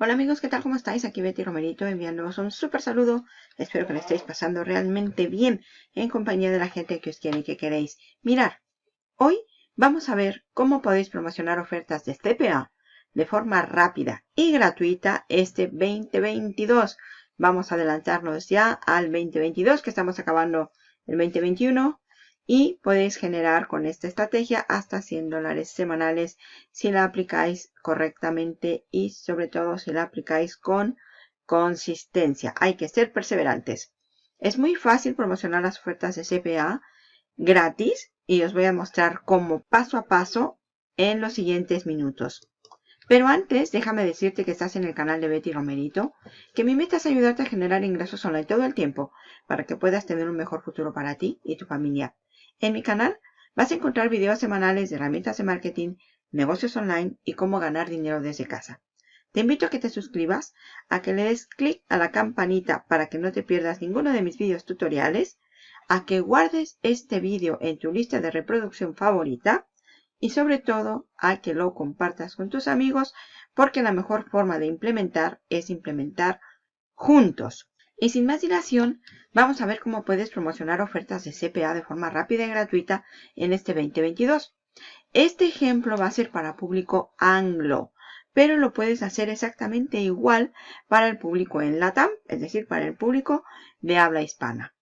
Hola amigos, ¿qué tal? ¿Cómo estáis? Aquí Betty Romerito enviándoos un súper saludo. Espero que lo estéis pasando realmente bien en compañía de la gente que os quiere y que queréis. Mirar, hoy vamos a ver cómo podéis promocionar ofertas de CPA de forma rápida y gratuita este 2022. Vamos a adelantarnos ya al 2022 que estamos acabando el 2021 y podéis generar con esta estrategia hasta 100 dólares semanales si la aplicáis correctamente y sobre todo si la aplicáis con consistencia. Hay que ser perseverantes. Es muy fácil promocionar las ofertas de CPA gratis y os voy a mostrar cómo paso a paso en los siguientes minutos. Pero antes, déjame decirte que estás en el canal de Betty Romerito, que mi meta es ayudarte a generar ingresos online todo el tiempo para que puedas tener un mejor futuro para ti y tu familia. En mi canal vas a encontrar videos semanales de herramientas de marketing, negocios online y cómo ganar dinero desde casa. Te invito a que te suscribas, a que le des clic a la campanita para que no te pierdas ninguno de mis videos tutoriales, a que guardes este vídeo en tu lista de reproducción favorita y sobre todo a que lo compartas con tus amigos porque la mejor forma de implementar es implementar juntos. Y sin más dilación, vamos a ver cómo puedes promocionar ofertas de CPA de forma rápida y gratuita en este 2022. Este ejemplo va a ser para público anglo, pero lo puedes hacer exactamente igual para el público en LATAM, es decir, para el público de habla hispana.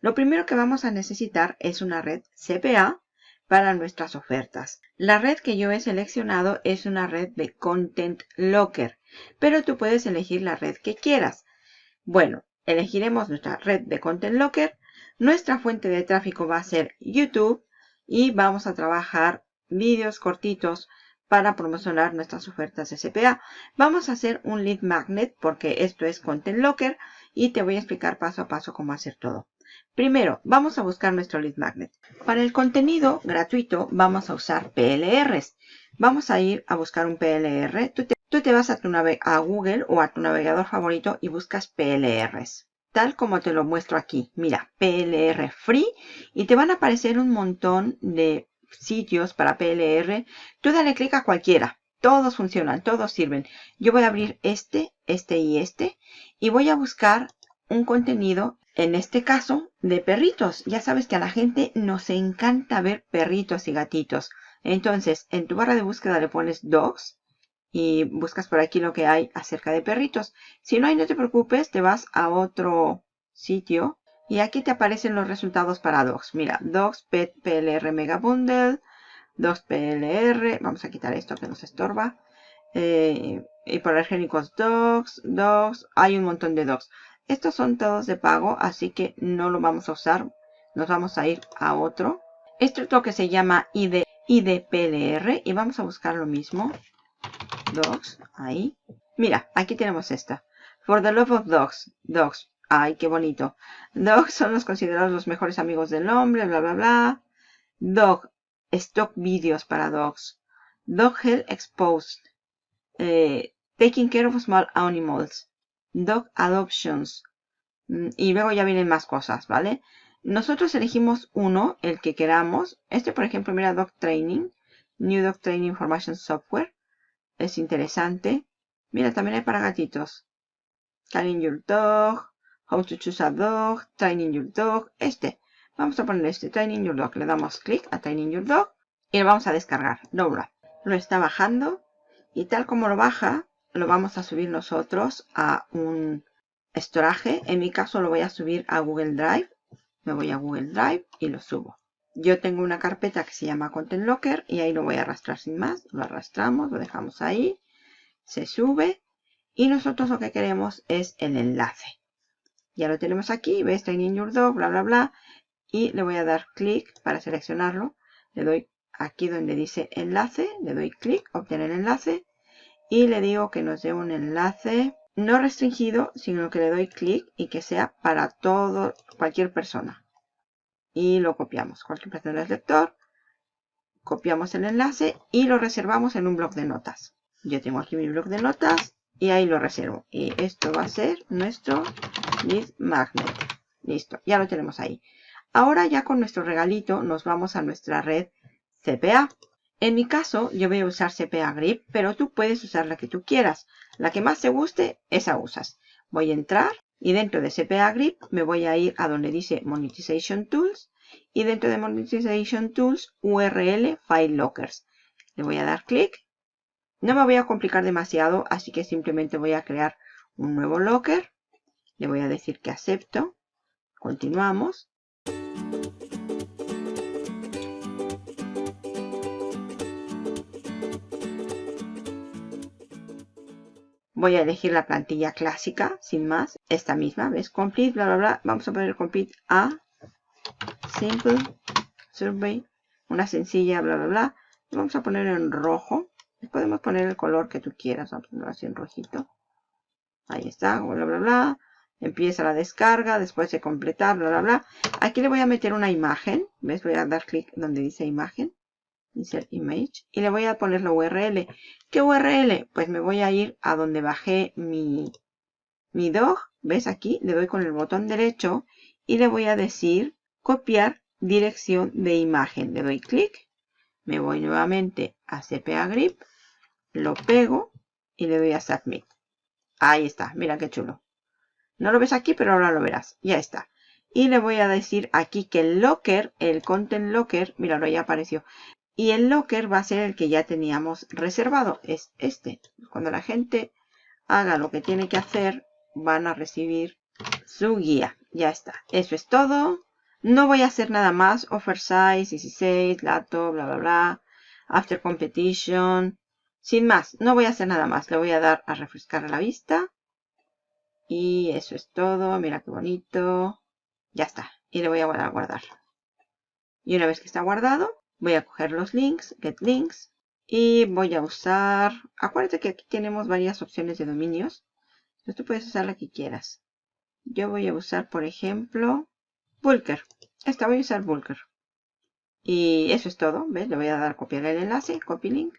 Lo primero que vamos a necesitar es una red CPA para nuestras ofertas. La red que yo he seleccionado es una red de Content Locker, pero tú puedes elegir la red que quieras. Bueno, elegiremos nuestra red de Content Locker. Nuestra fuente de tráfico va a ser YouTube y vamos a trabajar vídeos cortitos para promocionar nuestras ofertas de CPA. Vamos a hacer un lead magnet porque esto es Content Locker y te voy a explicar paso a paso cómo hacer todo. Primero, vamos a buscar nuestro lead magnet. Para el contenido gratuito vamos a usar PLRs. Vamos a ir a buscar un PLR. Tú te vas a, tu a Google o a tu navegador favorito y buscas PLRs. Tal como te lo muestro aquí. Mira, PLR Free. Y te van a aparecer un montón de sitios para PLR. Tú dale clic a cualquiera. Todos funcionan, todos sirven. Yo voy a abrir este, este y este. Y voy a buscar un contenido, en este caso, de perritos. Ya sabes que a la gente nos encanta ver perritos y gatitos. Entonces, en tu barra de búsqueda le pones dogs y buscas por aquí lo que hay acerca de perritos. Si no hay, no te preocupes, te vas a otro sitio y aquí te aparecen los resultados para Dogs. Mira, Dogs Pet PLR Mega Bundle, Dogs PLR, vamos a quitar esto que nos estorba. Eh, higiénicos Dogs, Dogs, hay un montón de Dogs. Estos son todos de pago, así que no lo vamos a usar. Nos vamos a ir a otro. Esto es lo que se llama ID, IDPLR y vamos a buscar lo mismo dogs, ahí. Mira, aquí tenemos esta. For the love of dogs, dogs. Ay, qué bonito. Dogs son los considerados los mejores amigos del hombre, bla, bla, bla. Dog, stock videos para dogs. Dog Health Exposed. Eh, taking care of small animals. Dog Adoptions. Mm, y luego ya vienen más cosas, ¿vale? Nosotros elegimos uno, el que queramos. Este, por ejemplo, mira, Dog Training. New Dog Training Information Software es interesante. Mira, también hay para gatitos. Training Your Dog, How to Choose a Dog, Training Your Dog. Este. Vamos a poner este, Training Your Dog. Le damos clic a Training Your Dog y lo vamos a descargar. Dobla. Lo está bajando y tal como lo baja, lo vamos a subir nosotros a un storage. En mi caso lo voy a subir a Google Drive. Me voy a Google Drive y lo subo. Yo tengo una carpeta que se llama Content Locker y ahí lo voy a arrastrar sin más. Lo arrastramos, lo dejamos ahí, se sube y nosotros lo que queremos es el enlace. Ya lo tenemos aquí, ves Training Your Dog, bla, bla, bla. Y le voy a dar clic para seleccionarlo. Le doy aquí donde dice enlace, le doy clic, obtener enlace. Y le digo que nos dé un enlace no restringido, sino que le doy clic y que sea para todo, cualquier persona y lo copiamos. Cualquier persona del lector, copiamos el enlace y lo reservamos en un blog de notas. Yo tengo aquí mi blog de notas y ahí lo reservo. Y esto va a ser nuestro lead magnet. Listo, ya lo tenemos ahí. Ahora ya con nuestro regalito nos vamos a nuestra red CPA. En mi caso, yo voy a usar CPA Grip, pero tú puedes usar la que tú quieras. La que más te guste, esa usas. Voy a entrar y dentro de CPA Grip me voy a ir a donde dice Monetization Tools. Y dentro de Monetization Tools, URL File Lockers. Le voy a dar clic. No me voy a complicar demasiado, así que simplemente voy a crear un nuevo locker. Le voy a decir que acepto. Continuamos. Voy a elegir la plantilla clásica, sin más, esta misma, ¿ves? Complete, bla, bla, bla. Vamos a poner complete a simple survey, una sencilla, bla, bla, bla. Vamos a poner en rojo. Podemos poner el color que tú quieras, vamos a ponerlo así en rojito. Ahí está, bla, bla, bla. Empieza la descarga, después de completar, bla, bla, bla. Aquí le voy a meter una imagen. ¿Ves? Voy a dar clic donde dice imagen. Insert image. Y le voy a poner la URL. ¿Qué URL? Pues me voy a ir a donde bajé mi, mi dog. ¿Ves aquí? Le doy con el botón derecho y le voy a decir copiar dirección de imagen. Le doy clic. Me voy nuevamente a CPA Grip. Lo pego y le doy a Submit. Ahí está, mira qué chulo. No lo ves aquí, pero ahora lo verás. Ya está. Y le voy a decir aquí que el locker, el content locker, ahora ya apareció. Y el locker va a ser el que ya teníamos reservado, es este. Cuando la gente haga lo que tiene que hacer, van a recibir su guía. Ya está. Eso es todo. No voy a hacer nada más. Offer size, 16, lato, bla, bla, bla. After competition. Sin más, no voy a hacer nada más. Le voy a dar a refrescar la vista. Y eso es todo. Mira qué bonito. Ya está. Y le voy a guardar. Y una vez que está guardado, voy a coger los links, get links. Y voy a usar, acuérdate que aquí tenemos varias opciones de dominios. Entonces tú puedes usar la que quieras. Yo voy a usar, por ejemplo, Bulker. Esta voy a usar Bulker. Y eso es todo. ¿Ves? Le voy a dar copiar el enlace, copy link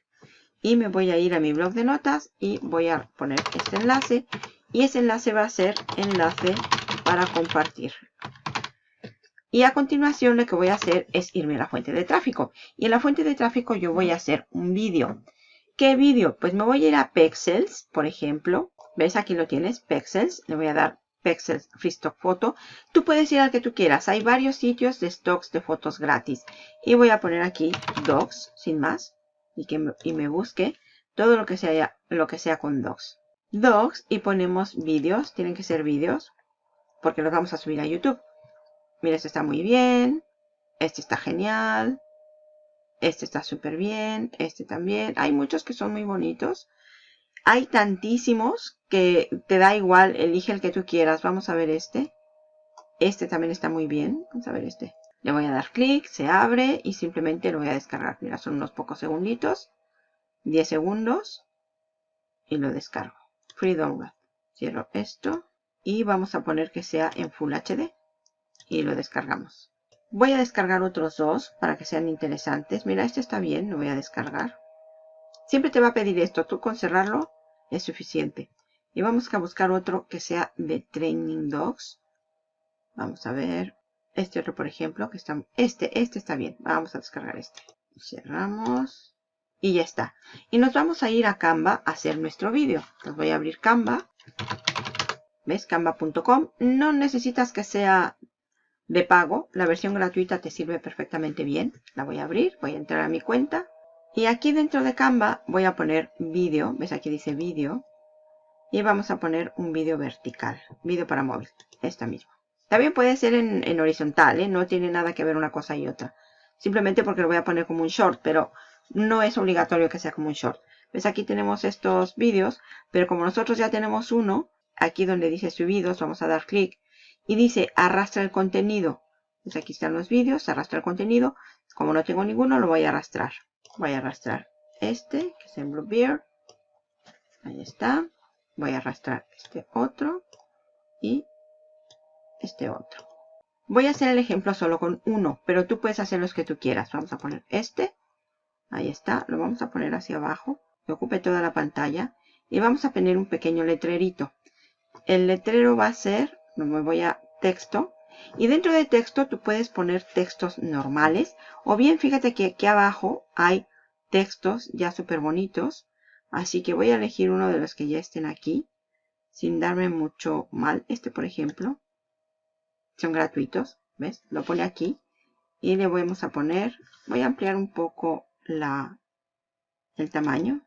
y me voy a ir a mi blog de notas y voy a poner este enlace y ese enlace va a ser enlace para compartir. Y a continuación lo que voy a hacer es irme a la fuente de tráfico. Y en la fuente de tráfico yo voy a hacer un vídeo. ¿Qué vídeo? Pues me voy a ir a Pexels, por ejemplo. ¿Ves? Aquí lo tienes, Pexels. Le voy a dar Pexels Free Stock Photo. Tú puedes ir al que tú quieras. Hay varios sitios de stocks de fotos gratis. Y voy a poner aquí Docs, sin más y que me, y me busque todo lo que sea lo que sea con docs. Docs y ponemos vídeos, tienen que ser vídeos porque los vamos a subir a YouTube. Mira, este está muy bien, este está genial, este está súper bien, este también. Hay muchos que son muy bonitos. Hay tantísimos que te da igual, elige el que tú quieras. Vamos a ver este. Este también está muy bien. Vamos a ver este. Le voy a dar clic, se abre y simplemente lo voy a descargar. Mira, son unos pocos segunditos. 10 segundos. Y lo descargo. Free download. Cierro esto. Y vamos a poner que sea en Full HD. Y lo descargamos. Voy a descargar otros dos para que sean interesantes. Mira, este está bien, lo voy a descargar. Siempre te va a pedir esto. Tú con cerrarlo es suficiente. Y vamos a buscar otro que sea de Training Dogs. Vamos a ver. Este otro, por ejemplo, que está... Este, este está bien. Vamos a descargar este. Cerramos. Y ya está. Y nos vamos a ir a Canva a hacer nuestro vídeo. Entonces voy a abrir Canva. ¿Ves? Canva.com. No necesitas que sea de pago. La versión gratuita te sirve perfectamente bien. La voy a abrir. Voy a entrar a mi cuenta. Y aquí dentro de Canva voy a poner vídeo. ¿Ves? Aquí dice vídeo. Y vamos a poner un vídeo vertical. Vídeo para móvil. Esta misma. También puede ser en, horizontal, ¿eh? no tiene nada que ver una cosa y otra. Simplemente porque lo voy a poner como un short, pero no es obligatorio que sea como un short. ¿Ves? Aquí tenemos estos vídeos, pero como nosotros ya tenemos uno, aquí donde dice subidos, vamos a dar clic y dice arrastra el contenido. Pues aquí están los vídeos, arrastra el contenido. Como no tengo ninguno, lo voy a arrastrar. Voy a arrastrar este, que es en Bluebeard. Ahí está. Voy a arrastrar este otro. Y este otro. Voy a hacer el ejemplo solo con uno, pero tú puedes hacer los que tú quieras. Vamos a poner este. Ahí está. Lo vamos a poner hacia abajo. Que ocupe toda la pantalla. Y vamos a poner un pequeño letrerito. El letrero va a ser, me voy a texto. Y dentro de texto tú puedes poner textos normales. O bien fíjate que aquí abajo hay textos ya súper bonitos. Así que voy a elegir uno de los que ya estén aquí. Sin darme mucho mal. Este, por ejemplo. Son gratuitos. ¿Ves? Lo pone aquí. Y le vamos a poner... Voy a ampliar un poco la, el tamaño.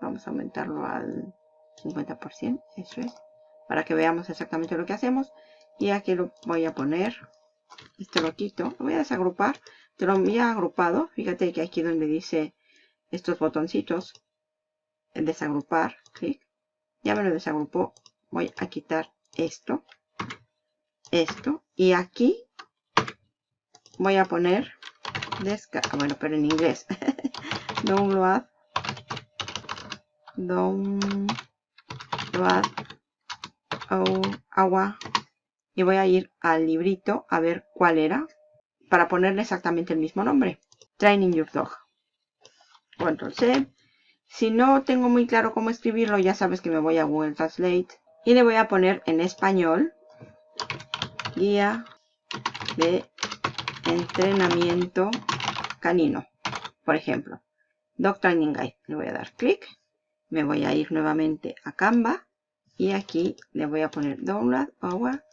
Vamos a aumentarlo al 50%. Eso es. Para que veamos exactamente lo que hacemos. Y aquí lo voy a poner. Este lo quito. Lo voy a desagrupar. Te lo había agrupado. Fíjate que aquí donde dice estos botoncitos. El desagrupar. Clic. Ya me lo desagrupó. Voy a quitar esto. Esto. Y aquí voy a poner descarga. Bueno, pero en inglés. download. Download. Agua. Y voy a ir al librito a ver cuál era. Para ponerle exactamente el mismo nombre. Training Your Dog. Control C. Si no tengo muy claro cómo escribirlo, ya sabes que me voy a Google Translate. Y le voy a poner en español. Guía de entrenamiento canino. Por ejemplo. Dog Training Guide. Le voy a dar clic. Me voy a ir nuevamente a Canva. Y aquí le voy a poner Download Our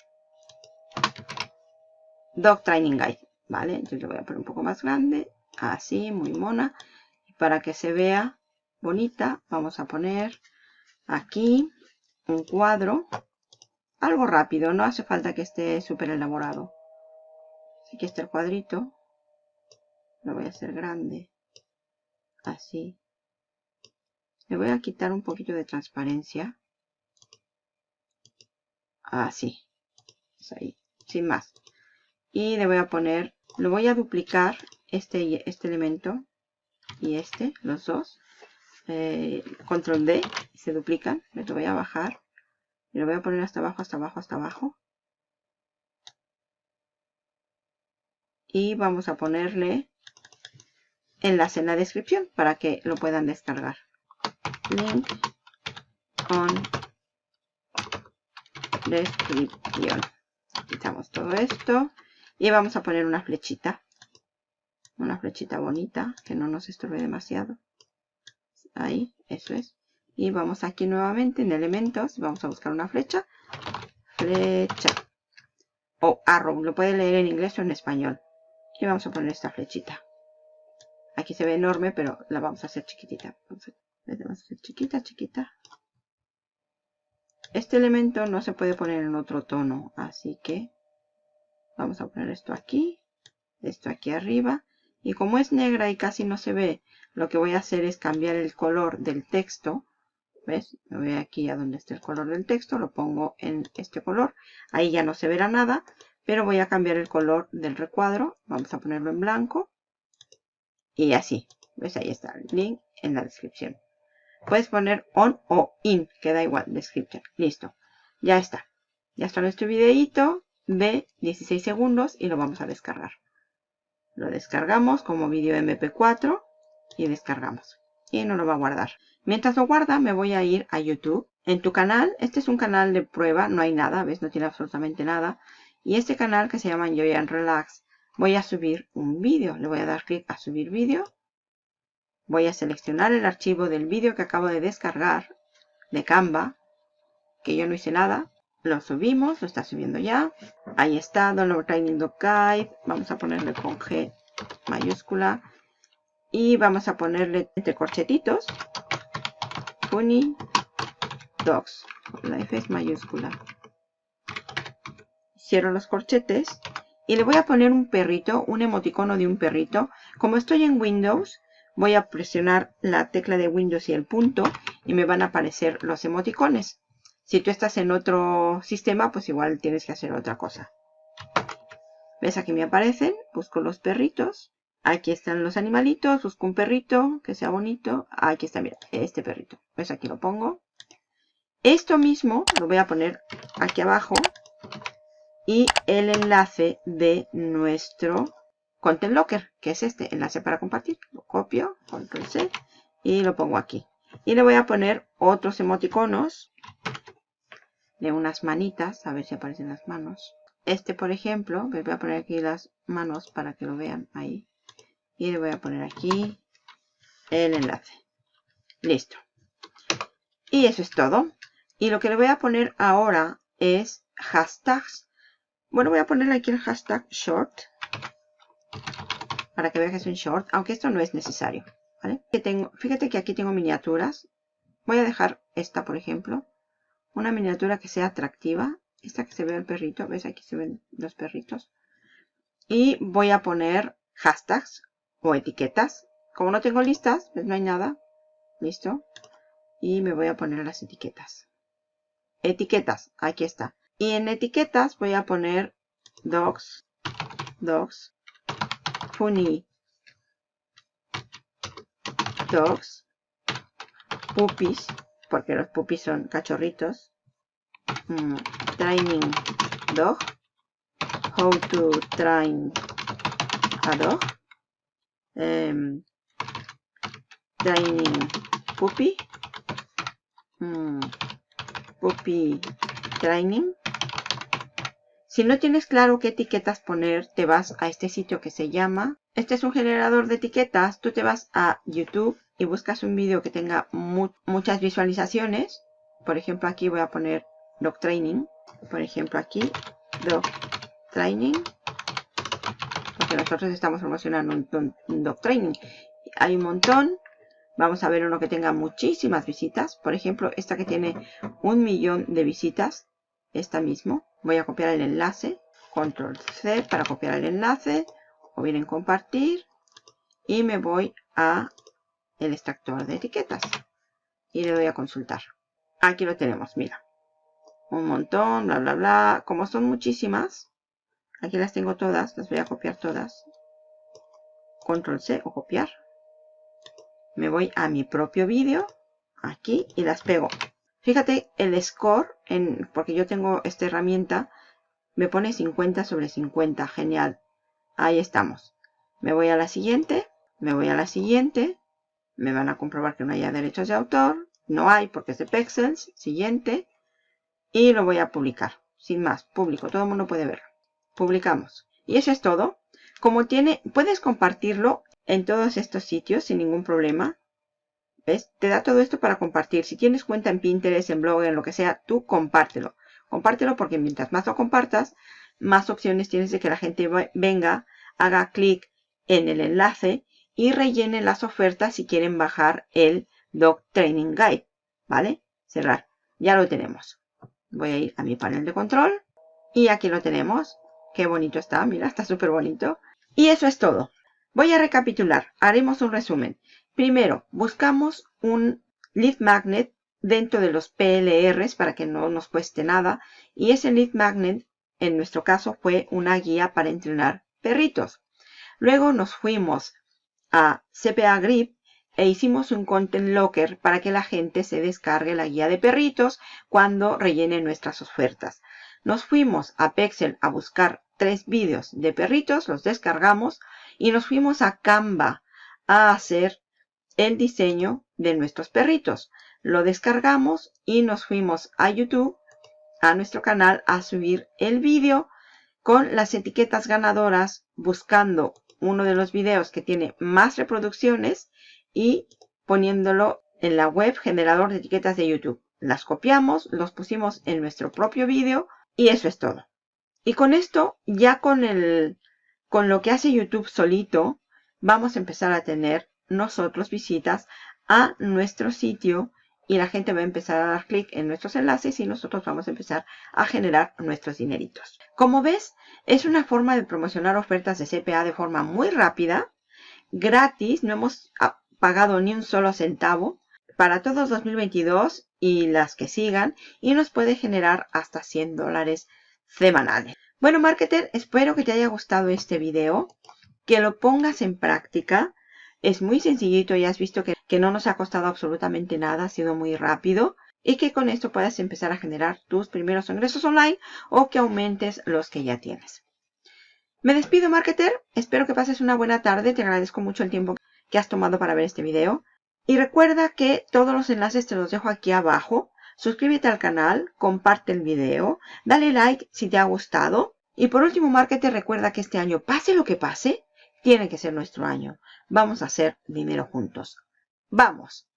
Dog Training Guide. ¿Vale? Entonces le voy a poner un poco más grande. Así, muy mona para que se vea bonita, vamos a poner aquí un cuadro. Algo rápido, no hace falta que esté súper elaborado. Aquí está el cuadrito. Lo voy a hacer grande. Así. Le voy a quitar un poquito de transparencia. Así. Ahí. Sin más. Y le voy a poner, lo voy a duplicar este, este elemento y este, los dos. Eh, control D, se duplican. Me lo voy a bajar. Y lo voy a poner hasta abajo, hasta abajo, hasta abajo. Y vamos a ponerle enlace en la descripción para que lo puedan descargar. Link on descripción. Quitamos todo esto. Y vamos a poner una flechita. Una flechita bonita que no nos estorbe demasiado. Ahí, eso es. Y vamos aquí nuevamente en elementos. Vamos a buscar una flecha. Flecha. O arrow, lo puede leer en inglés o en español. Y vamos a poner esta flechita. Aquí se ve enorme pero la vamos a hacer chiquitita. Vamos a, hacer chiquita, chiquita este elemento no se puede poner en otro tono así que vamos a poner esto aquí esto aquí arriba y como es negra y casi no se ve, lo que voy a hacer es cambiar el color del texto. ¿Ves? Me voy aquí a donde está el color del texto, lo pongo en este color. Ahí ya no se verá nada, pero voy a cambiar el color del recuadro. Vamos a ponerlo en blanco. Y así. ¿Ves? Ahí está el link en la descripción. Puedes poner on o in, que da igual, description. Listo. Ya está. Ya está nuestro videito de 16 segundos y lo vamos a descargar. Lo descargamos como vídeo mp4 y descargamos. Y no lo va a guardar. Mientras lo guarda me voy a ir a YouTube. En tu canal, este es un canal de prueba, no hay nada, ¿ves? No tiene absolutamente nada. Y este canal que se llama Enjoy and Relax, voy a subir un vídeo. Le voy a dar clic a subir vídeo. Voy a seleccionar el archivo del vídeo que acabo de descargar de Canva, que yo no hice nada. Lo subimos, lo está subiendo ya. Ahí está, Download Guide. Vamos a ponerle con G mayúscula. Y vamos a ponerle entre corchetitos. Funny Dogs. La F es mayúscula. Cierro los corchetes. Y le voy a poner un perrito, un emoticono de un perrito. Como estoy en Windows, voy a presionar la tecla de Windows y el punto. Y me van a aparecer los emoticones. Si tú estás en otro sistema, pues igual tienes que hacer otra cosa. ¿Ves? Aquí me aparecen. Busco los perritos. Aquí están los animalitos. Busco un perrito que sea bonito. Aquí está, mira, este perrito. ¿Ves? Aquí lo pongo. Esto mismo lo voy a poner aquí abajo. Y el enlace de nuestro Content Locker, que es este enlace para compartir. Lo copio, control C y lo pongo aquí. Y le voy a poner otros emoticonos de unas manitas, a ver si aparecen las manos. Este, por ejemplo, voy a poner aquí las manos para que lo vean ahí. Y le voy a poner aquí el enlace. Listo. Y eso es todo. Y lo que le voy a poner ahora es hashtags. Bueno, voy a ponerle aquí el hashtag short. Para que veas un short. Aunque esto no es necesario. Que tengo, fíjate que aquí tengo miniaturas. Voy a dejar esta, por ejemplo. Una miniatura que sea atractiva. Esta que se ve el perrito. ¿Ves? Aquí se ven los perritos. Y voy a poner hashtags o etiquetas. Como no tengo listas, pues no hay nada. Listo. Y me voy a poner las etiquetas. Etiquetas, aquí está. Y en etiquetas voy a poner dogs, dogs, funny, dogs, puppies, porque los puppies son cachorritos, mm, training dog, how to train a dog, em, training puppy, mm, puppy training. Si no tienes claro qué etiquetas poner, te vas a este sitio que se llama. Este es un generador de etiquetas. Tú te vas a YouTube y buscas un vídeo que tenga muchas visualizaciones. Por ejemplo, aquí voy a poner Dog Training. Por ejemplo, aquí Dog Training. Porque nosotros estamos promocionando un, un Dog Training. Hay un montón. Vamos a ver uno que tenga muchísimas visitas. Por ejemplo, esta que tiene un millón de visitas. Esta mismo. Voy a copiar el enlace. Control C para copiar el enlace. O bien en compartir. Y me voy a el extractor de etiquetas. Y le doy a consultar. Aquí lo tenemos, mira. Un montón, bla, bla, bla. Como son muchísimas. Aquí las tengo todas. Las voy a copiar todas. Control C o copiar me voy a mi propio vídeo, aquí, y las pego. Fíjate el score, en, porque yo tengo esta herramienta, me pone 50 sobre 50, genial. Ahí estamos. Me voy a la siguiente, me voy a la siguiente, me van a comprobar que no haya derechos de autor, no hay porque es de Pexels, siguiente, y lo voy a publicar. Sin más, público, todo el mundo puede ver. Publicamos. Y eso es todo. Como tiene, puedes compartirlo en todos estos sitios sin ningún problema. Te da todo esto para compartir. Si tienes cuenta en Pinterest, en blog, en lo que sea, tú compártelo. Compártelo porque mientras más lo compartas, más opciones tienes de que la gente venga, haga clic en el enlace y rellene las ofertas si quieren bajar el Dog Training Guide. ¿Vale? Cerrar. Ya lo tenemos. Voy a ir a mi panel de control. Y aquí lo tenemos. Qué bonito está. Mira, está súper bonito. Y eso es todo. Voy a recapitular, haremos un resumen. Primero, buscamos un lead magnet dentro de los PLRs para que no nos cueste nada. Y ese lead magnet, en nuestro caso, fue una guía para entrenar perritos. Luego nos fuimos a CPA Grip e hicimos un Content Locker para que la gente se descargue la guía de perritos cuando rellene nuestras ofertas. Nos fuimos a Pexel a buscar tres vídeos de perritos, los descargamos, y nos fuimos a Canva a hacer el diseño de nuestros perritos. Lo descargamos y nos fuimos a YouTube, a nuestro canal, a subir el vídeo con las etiquetas ganadoras, buscando uno de los videos que tiene más reproducciones y poniéndolo en la web generador de etiquetas de YouTube. Las copiamos, los pusimos en nuestro propio vídeo y eso es todo. Y con esto, ya con el con lo que hace YouTube solito, vamos a empezar a tener nosotros visitas a nuestro sitio y la gente va a empezar a dar clic en nuestros enlaces y nosotros vamos a empezar a generar nuestros dineritos. Como ves, es una forma de promocionar ofertas de CPA de forma muy rápida, gratis, no hemos pagado ni un solo centavo para todos 2022 y las que sigan y nos puede generar hasta 100 dólares semanales. Bueno, marketer, espero que te haya gustado este video, que lo pongas en práctica. Es muy sencillito, ya has visto que, que no nos ha costado absolutamente nada, ha sido muy rápido. Y que con esto puedas empezar a generar tus primeros ingresos online o que aumentes los que ya tienes. Me despido, marketer. Espero que pases una buena tarde. Te agradezco mucho el tiempo que has tomado para ver este video. Y recuerda que todos los enlaces te los dejo aquí abajo suscríbete al canal, comparte el video, dale like si te ha gustado. Y por último, Marketer, recuerda que este año, pase lo que pase, tiene que ser nuestro año. Vamos a hacer dinero juntos. Vamos.